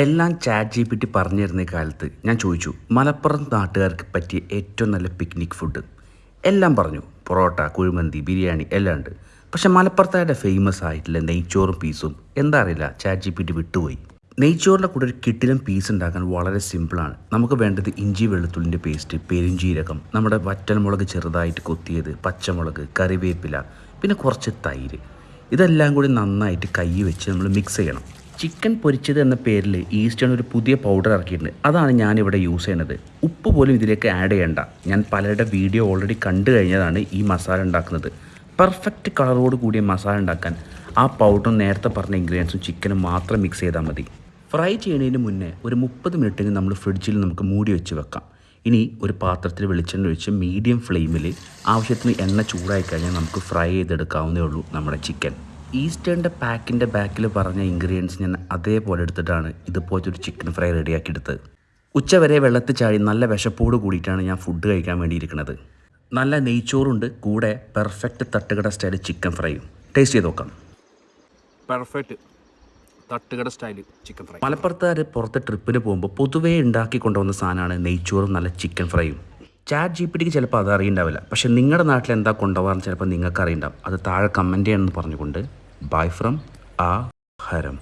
എല്ലാം chat G P T പറഞ്ഞിരുന്ന കാലത്ത് ഞാൻ ചോദിച്ചു മലപ്പുറം നാട്ടുകാർക്ക് പറ്റിയ ഏറ്റവും നല്ല പിക്നിക് ഫുഡ് എല്ലാം പറഞ്ഞു പൊറോട്ട കുഴിമന്തി ബിരിയാണി എല്ലാം ഉണ്ട്. പക്ഷെ മലപ്പുറത്തായിട്ട് ഫേമസ് ആയിട്ടുള്ള നെയ്ച്ചോറും പീസും എന്താ അറിയില്ല ചാറ്റ് ജി പി ടി വിട്ടുപോയി. നെയ്ച്ചോറിന്റെ കൂടെ ഒരു കിട്ടിലും പീസ് ഉണ്ടാക്കാൻ വളരെ സിമ്പിളാണ് നമുക്ക് വേണ്ടത് ഇഞ്ചി വെളുത്തുള്ളിന്റെ പേസ്റ്റ് പെരുംജീരകം നമ്മുടെ വറ്റൽമുളക് ചെറുതായിട്ട് കൊത്തിയത് പച്ചമുളക് കറിവേപ്പില പിന്നെ കുറച്ച് തൈര്. ഇതെല്ലാം കൂടി നന്നായിട്ട് കൈ വെച്ച് നമ്മൾ മിക്സ് ചെയ്യണം. ചിക്കൻ പൊരിച്ചത് എന്ന പേരിൽ ഈസ്റ്റേൺ ഒരു പുതിയ പൗഡർ ഇറക്കിയിട്ടുണ്ട്. അതാണ് ഞാനിവിടെ യൂസ് ചെയ്യുന്നത്. ഉപ്പ് പോലും ഇതിലേക്ക് ആഡ് ചെയ്യേണ്ട. ഞാൻ പലരുടെ വീഡിയോ ഓൾറെഡി കണ്ടു കഴിഞ്ഞതാണ് ഈ മസാല ഉണ്ടാക്കുന്നത്. പെർഫെക്റ്റ് കളറോട് കൂടിയ മസാല ഉണ്ടാക്കാൻ ആ പൗഡറും നേരത്തെ പറഞ്ഞ ഇൻഗ്രീഡിയൻസും ചിക്കനും മാത്രം മിക്സ് ചെയ്താൽ മതി. ഫ്രൈ ചെയ്യുന്നതിന് മുന്നേ ഒരു മുപ്പത് മിനിറ്റിന് നമ്മൾ ഫ്രിഡ്ജിൽ നമുക്ക് മൂടി വെച്ച് വെക്കാം. ഇനി ഒരു പാത്രത്തിൽ വെളിച്ചെണ്ണ ഒഴിച്ച് മീഡിയം ഫ്ലെയിമിൽ ആവശ്യത്തിന് എണ്ണ ചൂടായി കഴിഞ്ഞാൽ നമുക്ക് ഫ്രൈ ചെയ്തെടുക്കാവുന്നേ ഉള്ളൂ നമ്മുടെ ചിക്കൻ ഈസ്റ്റേണിന്റെ പാക്കിന്റെ ബാക്കിൽ പറഞ്ഞ ഇൻഗ്രീഡിയൻസ് ഞാൻ അതേപോലെ എടുത്തിട്ടാണ് ഇതുപോലത്തെ ഒരു ചിക്കൻ ഫ്രൈ റെഡിയാക്കി എടുത്തത് ഉച്ചവരെ വെള്ളത്തിൽ ചാടി നല്ല വിശപ്പോട് കൂടിയിട്ടാണ് ഞാൻ ഫുഡ് കഴിക്കാൻ വേണ്ടിയിരിക്കുന്നത്. നല്ല നെയ്ച്ചോറുണ്ട് കൂടെ പെർഫെക്റ്റ് തട്ടുകട സ്റ്റൈൽ ചിക്കൻ ഫ്രൈയും. ടേസ്റ്റ് ചെയ്ത് നോക്കാം. പെർഫെക്റ്റ് തട്ടുകട സ്റ്റൈൽ ചിക്കൻ ഫ്രൈ. മലപ്പുറത്തുകാർ പുറത്ത് ട്രിപ്പിന് പോകുമ്പോൾ പൊതുവേ ഉണ്ടാക്കി കൊണ്ടുവന്ന സാധനമാണ് നെയ്ച്ചോറും നല്ല ചിക്കൻ ഫ്രൈയും. ചാറ്റ് ജി പി ടിക്ക് ചിലപ്പോൾ അത് അറിയണ്ടാവില്ല. പക്ഷേ നിങ്ങളുടെ നാട്ടിൽ എന്താ കൊണ്ടുപോകാൻ ചിലപ്പോൾ നിങ്ങൾക്ക് അറിയണ്ടാവും അത് താഴെ കമന്റ് ചെയ്യണമെന്ന് പറഞ്ഞുകൊണ്ട്. ബൈ ഫ്രം ആ ഹരം